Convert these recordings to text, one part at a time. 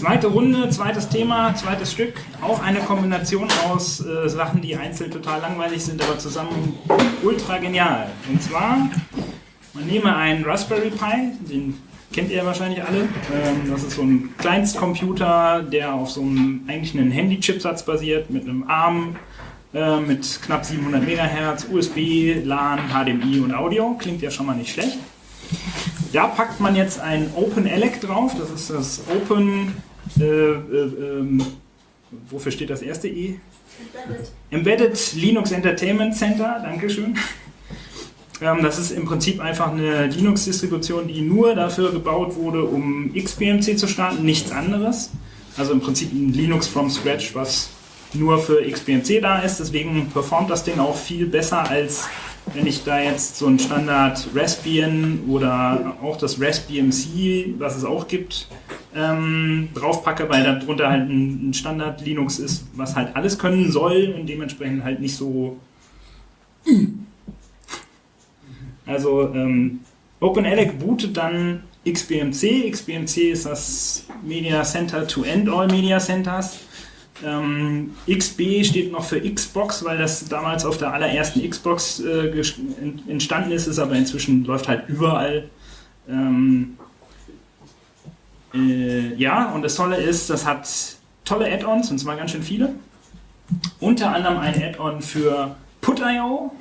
Zweite Runde, zweites Thema, zweites Stück. Auch eine Kombination aus äh, Sachen, die einzeln total langweilig sind, aber zusammen ultra genial. Und zwar, man nehme einen Raspberry Pi, den kennt ihr wahrscheinlich alle. Ähm, das ist so ein Kleinstcomputer, der auf so einem eigentlich einen Handy-Chipsatz basiert, mit einem ARM, äh, mit knapp 700 MHz, USB, LAN, HDMI und Audio. Klingt ja schon mal nicht schlecht. Da packt man jetzt ein OpenELEC drauf, das ist das Open, äh, äh, ähm, wofür steht das erste E? Embedded. Embedded Linux Entertainment Center, Dankeschön. Ähm, das ist im Prinzip einfach eine Linux-Distribution, die nur dafür gebaut wurde, um XBMC zu starten, nichts anderes. Also im Prinzip ein Linux from scratch, was nur für XBMC da ist. Deswegen performt das Ding auch viel besser als wenn ich da jetzt so ein Standard Raspbian oder auch das RaspBMC, was es auch gibt, ähm, draufpacke, weil darunter halt ein, Standard Linux ist, was halt alles können soll und dementsprechend halt nicht so. Also ähm, OpenELEC bootet dann XBMC. XBMC ist das Media Center to End All Media Centers. Ähm, XB steht noch für Xbox, weil das damals auf der allerersten Xbox äh, entstanden ist, ist aber inzwischen läuft halt überall. Ähm, äh, ja, und das Tolle ist, das hat tolle Add-ons, und zwar ganz schön viele. Unter anderem ein Add-on für Put.io.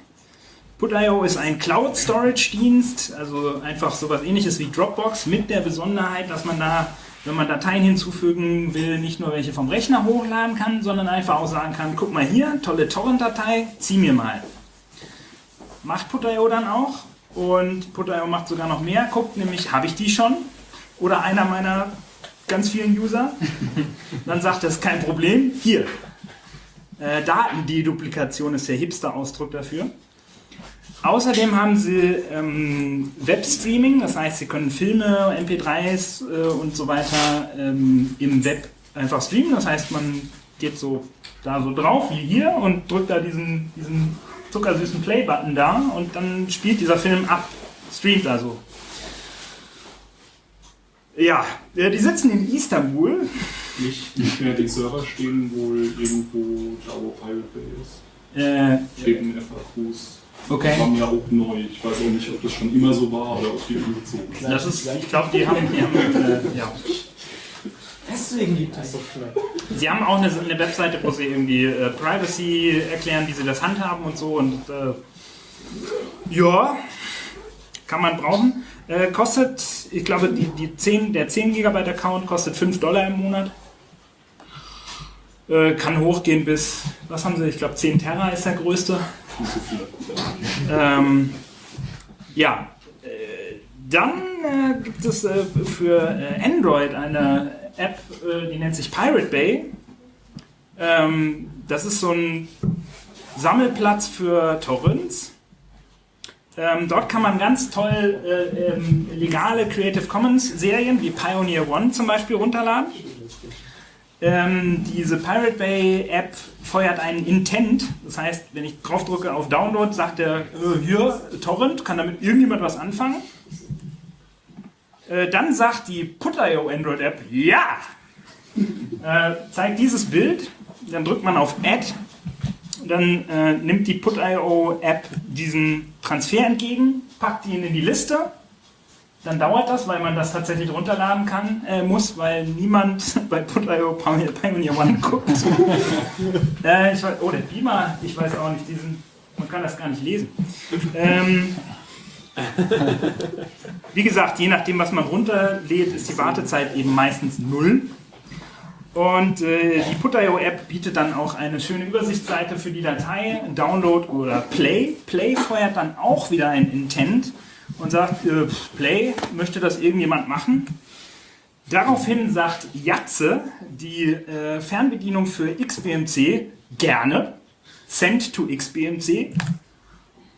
Put.io ist ein Cloud-Storage-Dienst, also einfach sowas ähnliches wie Dropbox, mit der Besonderheit, dass man da wenn man Dateien hinzufügen will, nicht nur welche vom Rechner hochladen kann, sondern einfach auch sagen kann, guck mal hier, tolle Torrent-Datei, zieh mir mal. Macht Put.io dann auch und Put.io macht sogar noch mehr, guckt nämlich, habe ich die schon? Oder einer meiner ganz vielen User? Dann sagt ist kein Problem, hier. Äh, Datendeduplikation ist der Hipster-Ausdruck dafür. Außerdem haben sie ähm, Webstreaming, das heißt, sie können Filme, MP3s äh, und so weiter ähm, im Web einfach streamen. Das heißt, man geht so da so drauf wie hier und drückt da diesen, diesen zuckersüßen Play-Button da und dann spielt dieser Film ab, streamt also. Ja, äh, die sitzen in Istanbul. Nicht, nicht mehr, die Server stehen wohl irgendwo da, wo Pirate Bay ist. Äh, in FAQs. Okay. Das war mir auch neu. Ich weiß auch nicht, ob das schon immer so war oder ob die umgezogen sind. Das ist, ich glaube, die haben, die haben äh, ja. Deswegen gibt es so schnell. Sie haben auch eine, eine Webseite, wo sie irgendwie äh, Privacy erklären, wie sie das handhaben und so. Und äh, ja, kann man brauchen. Äh, kostet, ich glaube, die, die 10, der 10 GB Account kostet 5 Dollar im Monat. Äh, kann hochgehen bis, was haben sie, ich glaube 10 Terra ist der größte. Ähm, ja, äh, dann äh, gibt es äh, für äh, Android eine App, die nennt sich Pirate Bay. Ähm, das ist so ein Sammelplatz für Torrents. Ähm, dort kann man ganz toll äh, ähm, legale Creative Commons Serien wie Pioneer One zum Beispiel runterladen. Ähm, diese Pirate Bay App feuert einen Intent. Das heißt, wenn ich draufdrücke auf Download, sagt er, äh, hier, Torrent, kann damit irgendjemand was anfangen? Äh, dann sagt die Put.io Android App, ja! Äh, zeigt dieses Bild, dann drückt man auf Add, dann äh, nimmt die Put.io App diesen Transfer entgegen, packt ihn in die Liste dann dauert das, weil man das tatsächlich runterladen kann, äh, muss, weil niemand bei Put.io Pioneer One guckt. äh, ich oh, der Beamer, ich weiß auch nicht, diesen, man kann das gar nicht lesen. Ähm, wie gesagt, je nachdem, was man runterlädt, ist die Wartezeit eben meistens null. Und äh, die Put.io App bietet dann auch eine schöne Übersichtsseite für die Datei, Download oder Play. Play feuert dann auch wieder ein Intent und sagt, äh, Play, möchte das irgendjemand machen? Daraufhin sagt Jatze, die äh, Fernbedienung für XBMC, gerne, send to XBMC.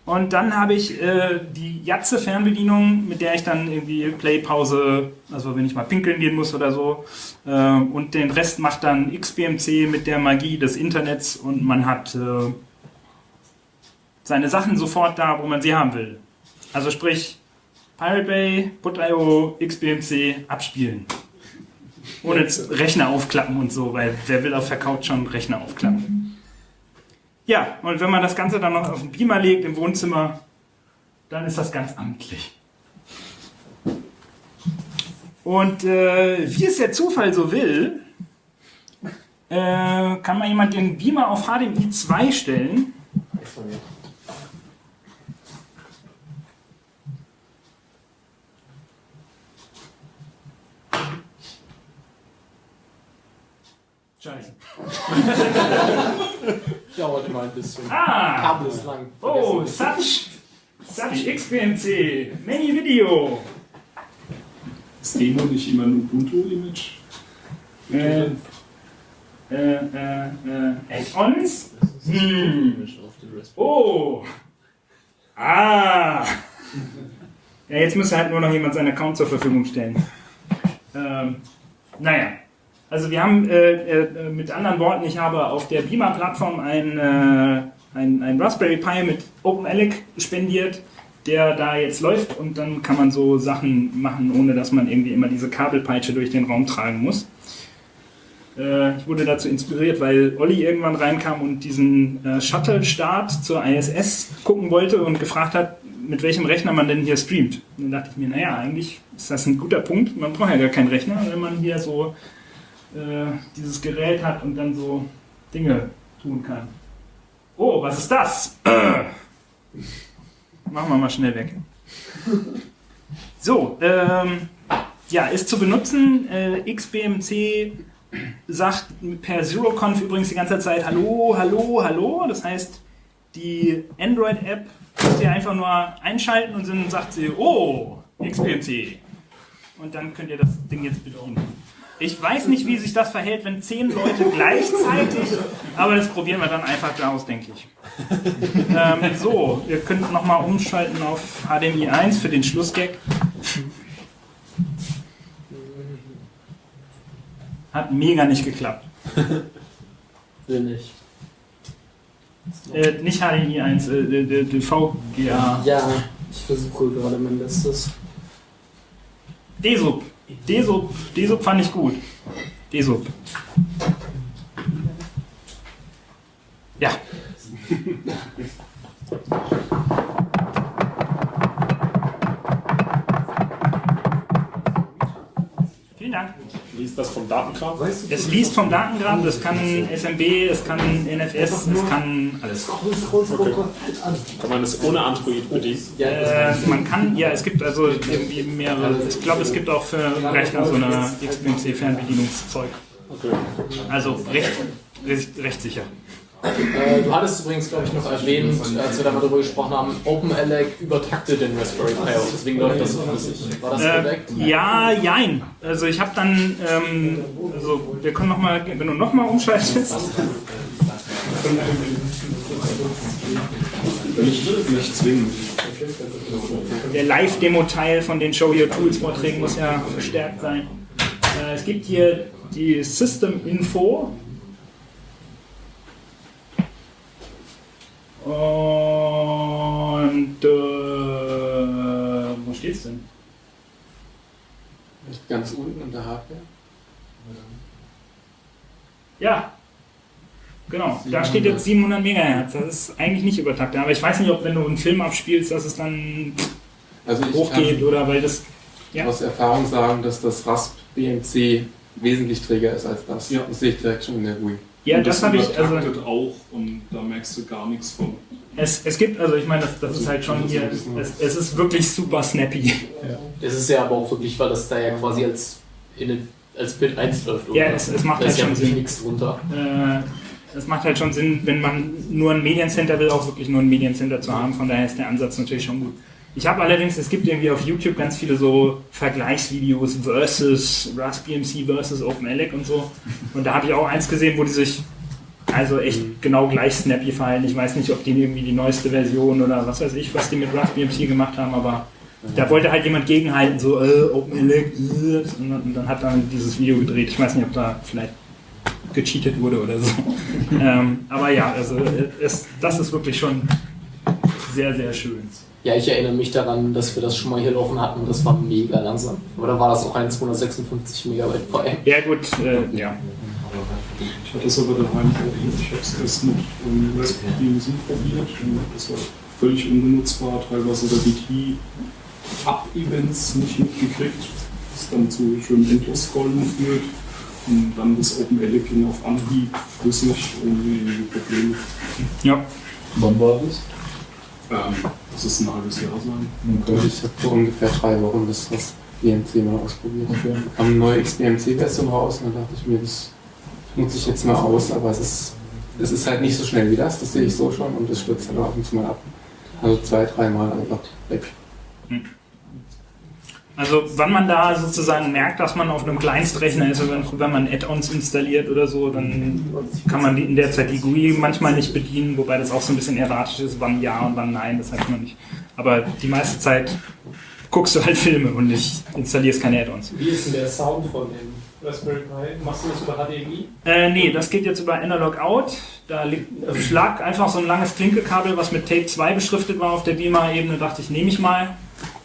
Und dann habe ich äh, die Jatze Fernbedienung, mit der ich dann irgendwie Play-Pause, also wenn ich mal pinkeln gehen muss oder so, äh, und den Rest macht dann XBMC mit der Magie des Internets und man hat äh, seine Sachen sofort da, wo man sie haben will. Also sprich, Pirate Bay, Put.io, XBMC abspielen. Ohne Rechner aufklappen und so, weil wer will auf der Couch schon Rechner aufklappen? Ja, und wenn man das Ganze dann noch auf den Beamer legt im Wohnzimmer, dann ist das ganz amtlich. Und äh, wie es der Zufall so will, äh, kann man jemand den Beamer auf HDMI 2 stellen. Scheiße. Immer ein bisschen. Ah! Kabel ist lang. Oh, such, such XPMC, Many Video. Ist Demo nicht immer ein Ubuntu-Image? Äh, äh, äh, äh, Add-ons? Hm. Oh! Ah! Ja, jetzt müsste halt nur noch jemand seinen Account zur Verfügung stellen. Ähm, naja. Also wir haben äh, äh, mit anderen Worten, ich habe auf der Beamer-Plattform ein, äh, ein Raspberry Pi mit OpenELEC spendiert, der da jetzt läuft und dann kann man so Sachen machen, ohne dass man irgendwie immer diese Kabelpeitsche durch den Raum tragen muss. Äh, ich wurde dazu inspiriert, weil Olli irgendwann reinkam und diesen äh, Shuttle-Start zur ISS gucken wollte und gefragt hat, mit welchem Rechner man denn hier streamt. Und dann dachte ich mir, naja, eigentlich ist das ein guter Punkt. Man braucht ja gar keinen Rechner, wenn man hier so äh, dieses Gerät hat und dann so Dinge tun kann. Oh, was ist das? Machen wir mal schnell weg. So, ähm, ja, ist zu benutzen. Äh, XBMC sagt per ZeroConf übrigens die ganze Zeit Hallo, Hallo, Hallo. Das heißt, die Android-App müsst ihr einfach nur einschalten und dann sagt sie, oh, XBMC. Und dann könnt ihr das Ding jetzt bedienen. Ich weiß nicht, wie sich das verhält, wenn zehn Leute gleichzeitig, aber das probieren wir dann einfach aus, denke ich. Ähm, so, ihr könnt nochmal umschalten auf HDMI 1 für den Schlussgag. Hat mega nicht geklappt. Will nicht. Äh, nicht HDMI 1, äh, VGA. Ja, ich versuche gerade mein Bestes. DSUB. DSUB, DSUB fand ich gut. DSUB. Liest das vom Datengrab? Es liest vom Datengrab, es kann SMB, es kann NFS, es kann alles. Okay. Kann man das ohne Android bedienen? Äh, man kann, ja, es gibt also irgendwie mehrere, ich glaube, es gibt auch für Rechner so eine XBMC-Fernbedienungszeug. Okay. Also recht, recht, recht sicher. Äh, du hattest übrigens, glaube ich, noch erwähnt, als wir da mal darüber gesprochen haben, OpenELEC übertaktet den Raspberry Pi und deswegen läuft das so flüssig. War das Äh, korrekt? ja, jein. Also ich habe dann, ähm, also wir können nochmal, wenn du nochmal umschaltest, Nicht, nicht zwingend. der Live-Demo-Teil von den Show Your Tools-Vorträgen muss ja verstärkt sein. Äh, es gibt hier die System-Info. Und äh, wo steht's denn? Ganz unten unter Hardware. Ja, genau. Da steht jetzt 700 Megahertz. Das ist eigentlich nicht übertaktet. Aber ich weiß nicht, ob wenn du einen Film abspielst, dass es dann Also ich hochgeht kann oder weil das. Ja. aus Erfahrung sagen, dass das Rasp BMC wesentlich träger ist als das. Ja. Das sehe ich direkt schon in der GUI. Ja, Und das habe ich. Also, auch und da merkst du gar nichts von. es, es gibt, also ich meine, das, das ist halt schon hier. Es, es ist wirklich super snappy. Es ist ja aber auch wirklich, weil das da ja quasi als, in als Bild 1 läuft. Ja, es, es macht da halt ist ja schon wirklich Sinn. nichts drunter. Äh, es macht halt schon Sinn, wenn man nur ein Mediencenter will, auch wirklich nur ein Mediencenter zu haben. Von daher ist der Ansatz natürlich schon gut. Ich habe allerdings, es gibt irgendwie auf YouTube ganz viele so Vergleichsvideos versus RaspBMC versus OpenELEC und so. Und da habe ich auch eins gesehen, wo die sich also echt genau gleich snappy verhalten. Ich weiß nicht, ob die irgendwie die neueste Version oder was weiß ich, was die mit RaspBMC gemacht haben, aber da wollte halt jemand gegenhalten, so äh, OpenELEC, äh, und dann- dann hat er dieses Video gedreht. Ich weiß nicht, ob da vielleicht gecheatet wurde oder so. ähm, aber ja, also äh, es, das ist wirklich schon sehr, sehr schön. Ja, ich erinnere mich daran, dass wir das schon mal hier laufen hatten. Das war mega langsam. Oder war das auch ein 256 Megabyte frei? Ja, gut, äh, ja. Ich hatte es aber daheim probiert. Ich habe es erst mit um, Raspberry Musik probiert. Das war völlig unbenutzbar. Teilweise der BT-Up-Events nicht mitgekriegt. Das dann zu schönen Endlos-Scrollen führt. Und dann das OpenELEC ging auf Anhieb flüssig ohne Probleme. Ja. Wann war das? Ähm, das ist ein halbes Jahr sein. Okay. Ich habe vor ungefähr drei Wochen das, das BMC mal ausprobiert. Okay. Kam eine neue XBMC-Version raus und dann dachte ich mir, das nutze ich jetzt mal aus, aber es ist, es ist halt nicht so schnell wie das, das sehe ich so schon und es stürzt dann ab und zu mal ab. Also zwei, dreimal einfach weg. Hm. Also wann man da sozusagen merkt, dass man auf einem Kleinstrechner ist, wenn, wenn man Add-ons installiert oder so, dann kann man in der Zeit die GUI manchmal nicht bedienen, wobei das auch so ein bisschen erratisch ist, wann ja und wann nein, das heißt man nicht. Aber die meiste Zeit guckst du halt Filme und nicht installierst keine Add-ons. Wie ist denn der Sound von dem Raspberry Pi? Machst du das über HDMI? Äh, nee, das geht jetzt über Analog Out. Da schlag einfach so ein langes Klinkekabel, was mit Tape 2 beschriftet war auf der Beamer-Ebene, dachte ich, nehme ich mal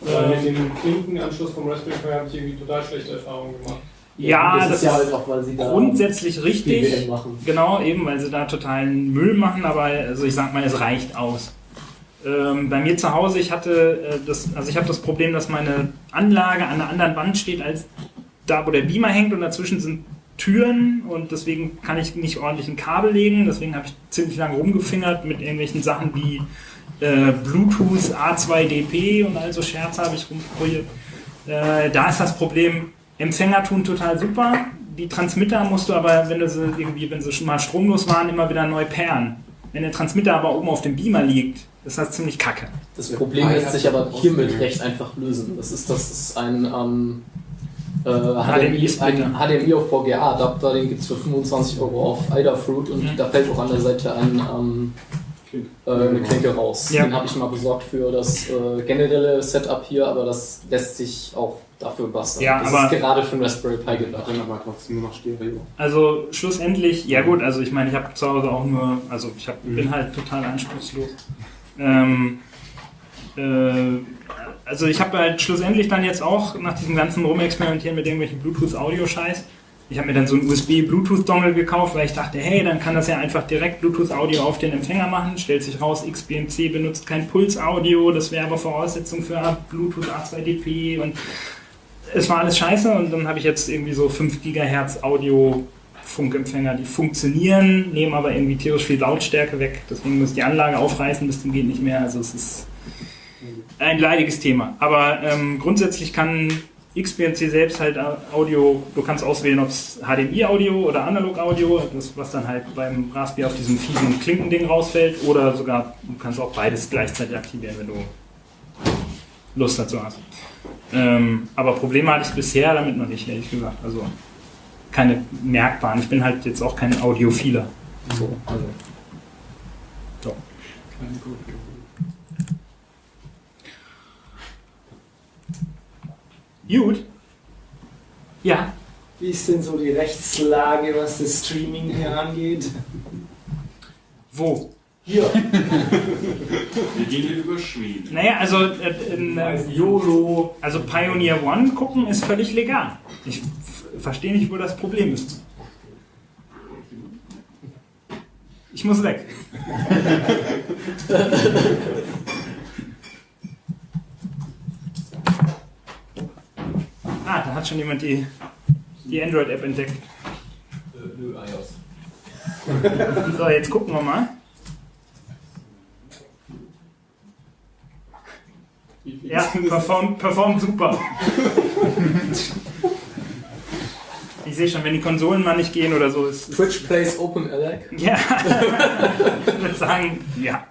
äh, mit dem Klinkenanschluss vom Raspberry Pi habe ich irgendwie total schlechte Erfahrungen gemacht. Ja, das, das ist ja halt auch, weil sie da grundsätzlich richtig. Genau, eben, weil sie da totalen Müll machen, aber also ich sag mal, es reicht aus. Ähm, bei mir zu Hause, ich hatte äh, das, also ich habe das Problem, dass meine Anlage an einer anderen Wand steht als da, wo der Beamer hängt und dazwischen sind Türen und deswegen kann ich nicht ordentlich ein Kabel legen. Deswegen habe ich ziemlich lange rumgefingert mit irgendwelchen Sachen wie äh, Bluetooth A2DP und also Scherze habe ich rumprobiert. Äh, da ist das Problem, Empfänger tun total super. Die Transmitter musst du aber, wenn du sie irgendwie, wenn sie schon mal stromlos waren, immer wieder neu pairen. Wenn der Transmitter aber oben auf dem Beamer liegt, ist das ziemlich kacke. Das Problem lässt sich aber hiermit recht einfach lösen. Das ist, das ist ein ähm, äh, HDMI, ein HDMI auf VGA-Adapter, den gibt es für 25 Euro auf Idafruit und mhm. da fällt auch an der Seite ein ähm, äh, eine Klinke raus. Ja. Den habe ich mal besorgt für das äh, generelle Setup hier, aber das lässt sich auch dafür basteln. Ja, das aber ist gerade für ein Raspberry Pi gedacht. aber trotzdem nur noch Stereo. Also schlussendlich, ja gut, also ich meine, ich habe zu Hause auch nur, also ich hab, mhm. bin halt total anspruchslos. Ähm, äh, also ich habe halt schlussendlich dann jetzt auch nach diesem ganzen Rumexperimentieren mit irgendwelchen Bluetooth-Audio-Scheiß ich habe mir dann so einen USB-Bluetooth-Dongle gekauft, weil ich dachte, hey, dann kann das ja einfach direkt Bluetooth-Audio auf den Empfänger machen. Stellt sich raus, XBMC benutzt kein Puls-Audio, das wäre aber Voraussetzung für Bluetooth A2DP und es war alles scheiße und dann habe ich jetzt irgendwie so 5 GHz Audio Funkempfänger, die funktionieren, nehmen aber irgendwie tierisch viel Lautstärke weg. Deswegen muss ich die Anlage aufreißen, bis zum geht nicht mehr. Also es ist ein leidiges Thema. Aber ähm, grundsätzlich kann XBMC selbst halt Audio, du kannst auswählen, ob es HDMI-Audio oder Analog-Audio, was dann halt beim Raspberry auf diesem fiesen Klinkending rausfällt, oder sogar, du kannst auch beides gleichzeitig aktivieren, wenn du Lust dazu hast. Ähm, aber Probleme hatte ich bisher damit noch nicht, ehrlich gesagt. Also keine merkbaren. Ich bin halt jetzt auch kein Audiophiler. So, also. So. Keine Gut. Ja. Wie ist denn so die Rechtslage, was das Streaming hier angeht? Wo? Hier. Wir gehen hier über Schweden. Naja, also äh, in, äh, YOLO, also Pioneer One gucken ist völlig legal. Ich verstehe nicht, wo das Problem ist. Ich muss weg. Ah, da hat schon jemand die, die Android-App entdeckt. Nö, iOS. so, jetzt gucken wir mal. Ja, performt, performt super. ich sehe schon, wenn die Konsolen mal nicht gehen oder so. Ist, Twitch plays Open Alec? Ja. ich würde sagen, ja.